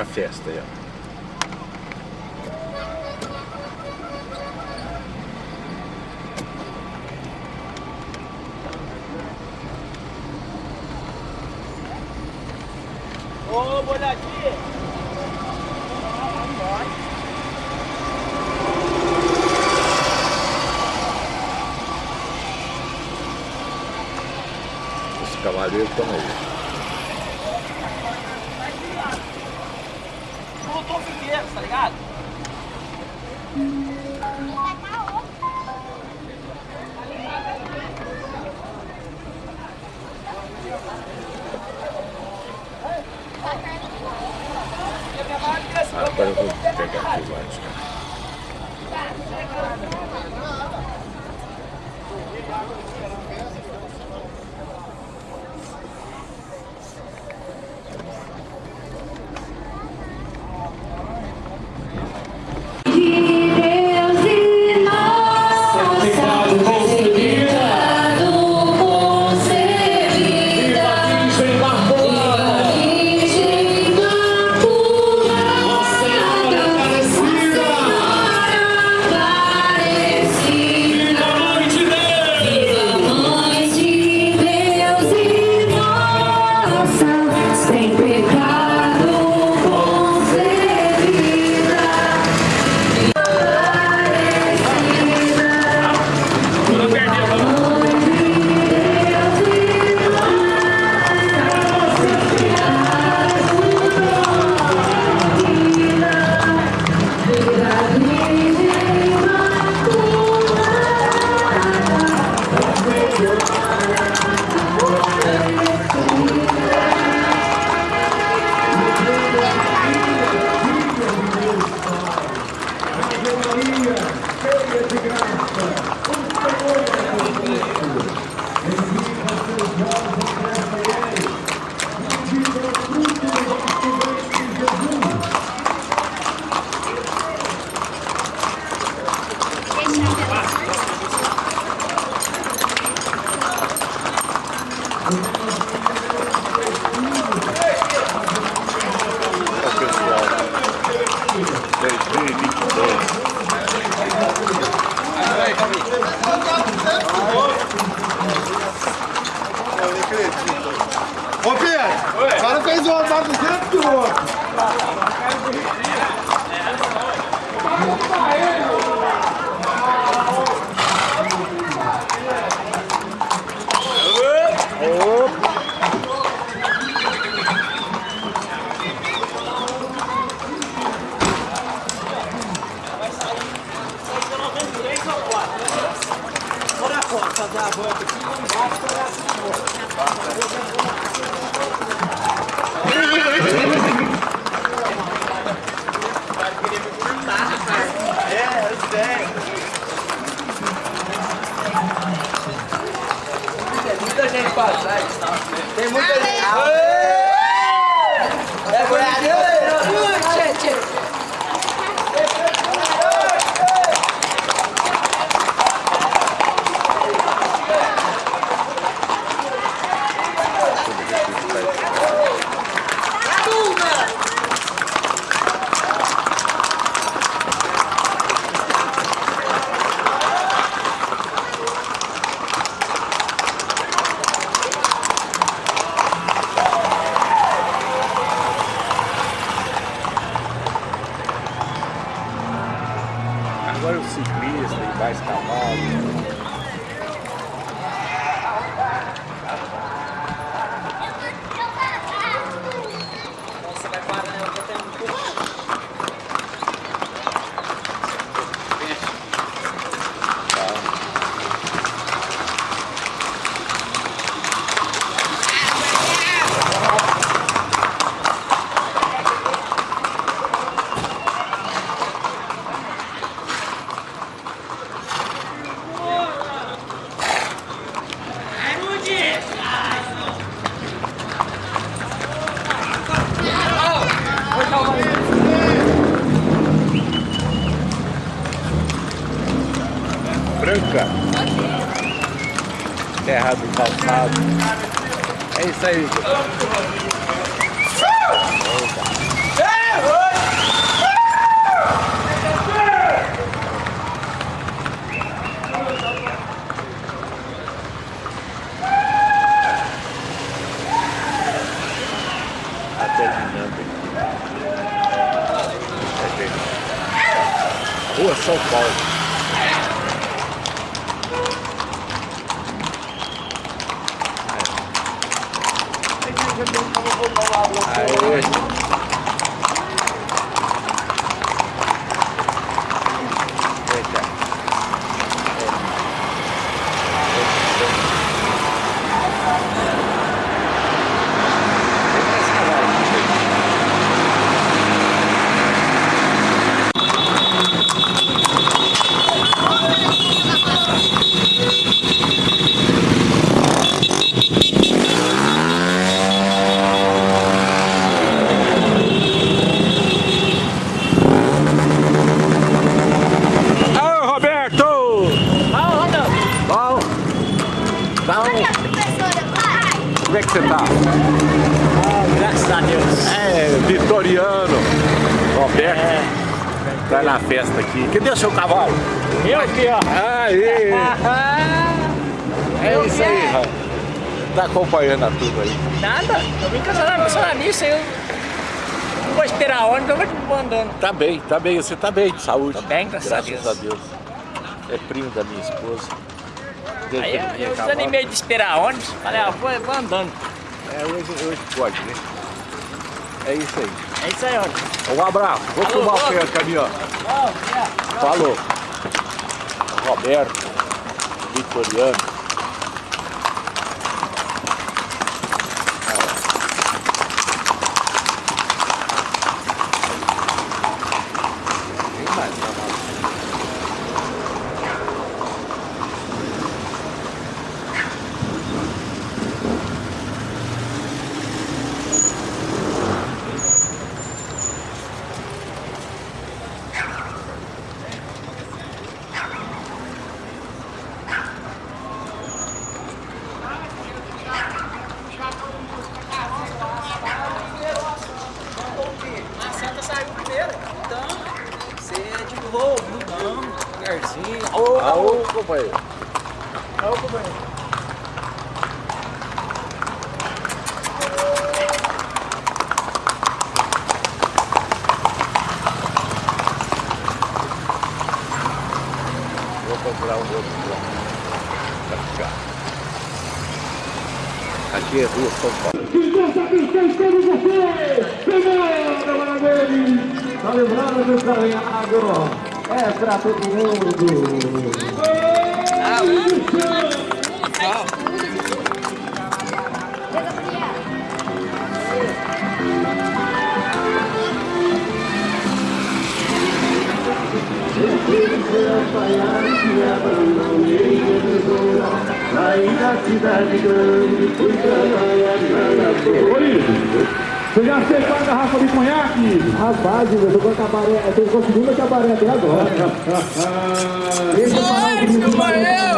a festa. Aí, ó. Os cavaleiros estão aí. I got too much. 嗯。passagem. Tem muita gente. Terra do calçado. É isso aí. É Rua São Paulo. Aê. Vem cá. Vem pra esse cavalo aqui. Ô, Roberto! Vai, Rondão. Bom? Bom? Como é que você tá? Ah, graças a Deus. É, Vitoriano. Roberto. É. Tá na festa aqui. Cadê o seu cavalo? Eu aqui, ó. Aí! É Eu isso aí. Raul. Tá acompanhando a turma aí. Nada, eu vim só nisso, eu não vou esperar ônibus, eu vou andando. Tá bem, tá bem. Você tá bem de saúde. Tô bem, graças a graças a Deus. É primo da minha esposa. Desde Aí eu, eu desanimei de esperar ônibus, falei, ah, vou, vou andando. É, hoje, hoje pode, né? É isso aí. É isso aí, ônibus. Um abraço. Vou Alô, filmar o pé caminhão. Falou. Roberto. Vitoriano. Tem mais cavalo. A Santa saiu primeiro, então você é de novo, não, devagarzinho. Ô, Alô, companheiro. ô, companheiro. Vou procurar um outro plano ficar. Aqui é Rua São Paulo. Tá lembrando do caminhado? É pra todo mundo. Aí você já aceitou a garrafa de conhaque? Rapaz, eu tô com a cabaré, eu tô com a segunda cabaré até agora. Esse é o canal do desculpa eu!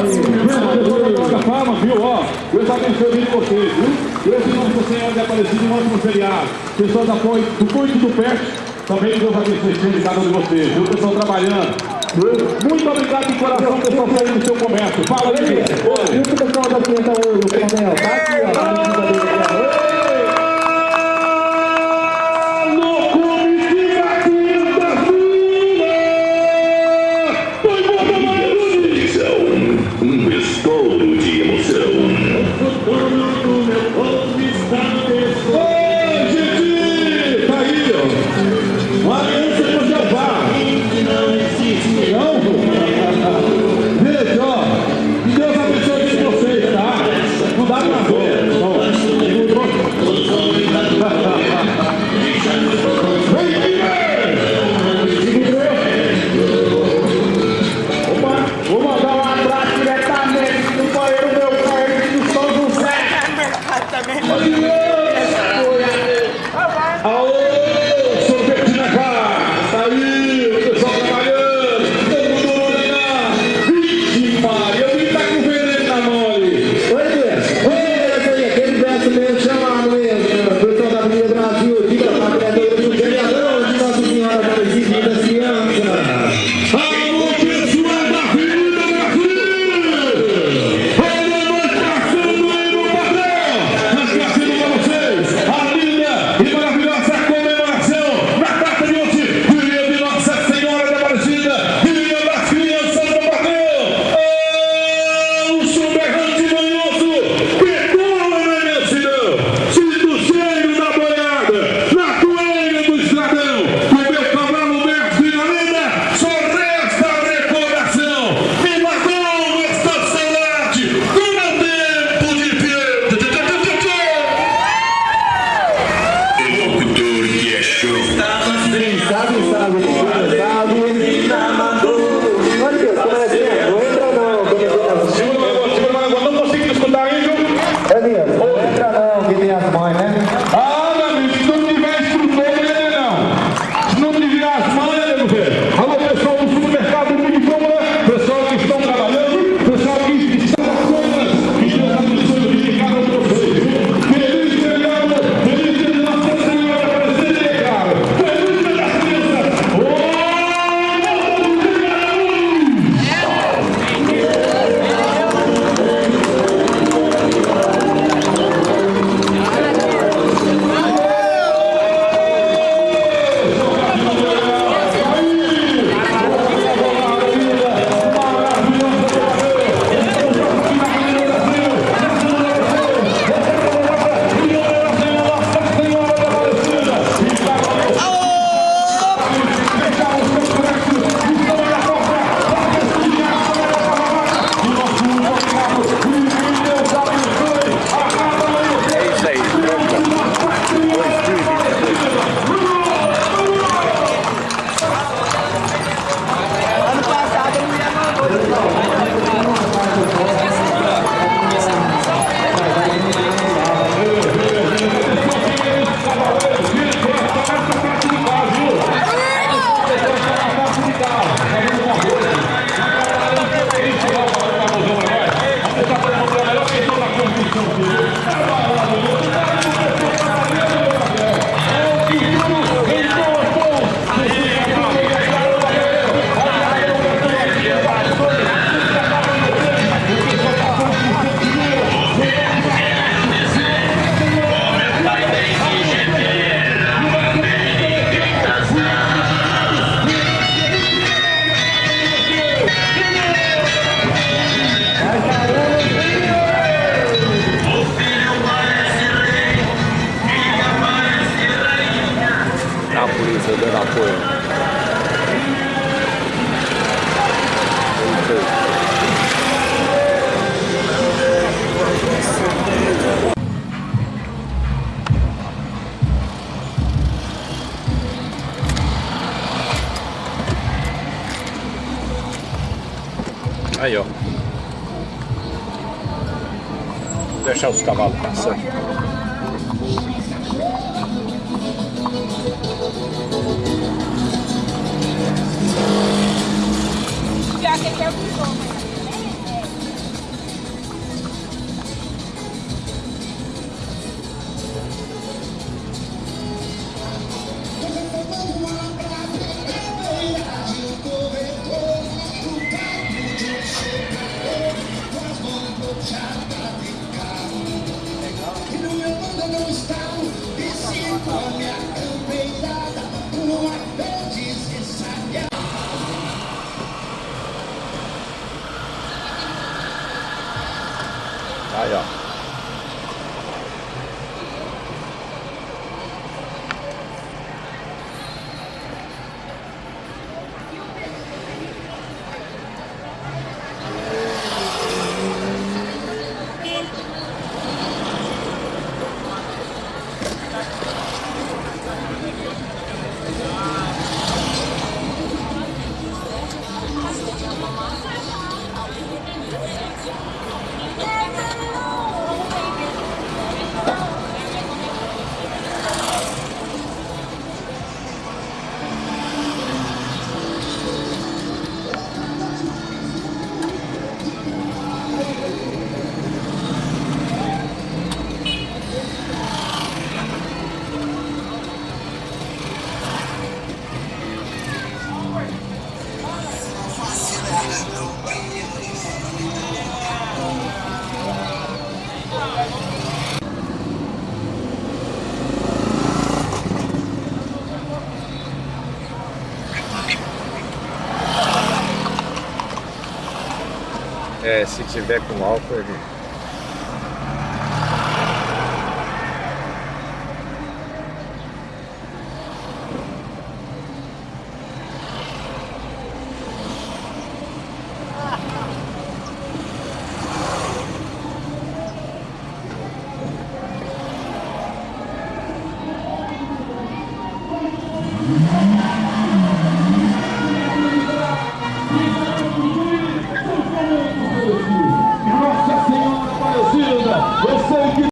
Joga fama, viu? Ó, Deus abençoe de vocês, viu? Deus do Senhor de Aparecido em ótimo feriado. Pessoal da Ponte, do Ponte do Perto, também Deus abençoe sempre cada um de vocês, viu? Pessoal trabalhando. Muito obrigado de coração, pessoal, no seu comércio. Fala aí, Oi. E o pessoal da Quinta hoje, o Coronel? Deixar os cavalos passando. Já que ele é o bioma. Aí, se tiver com álcool, ele